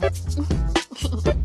Ha ha ha.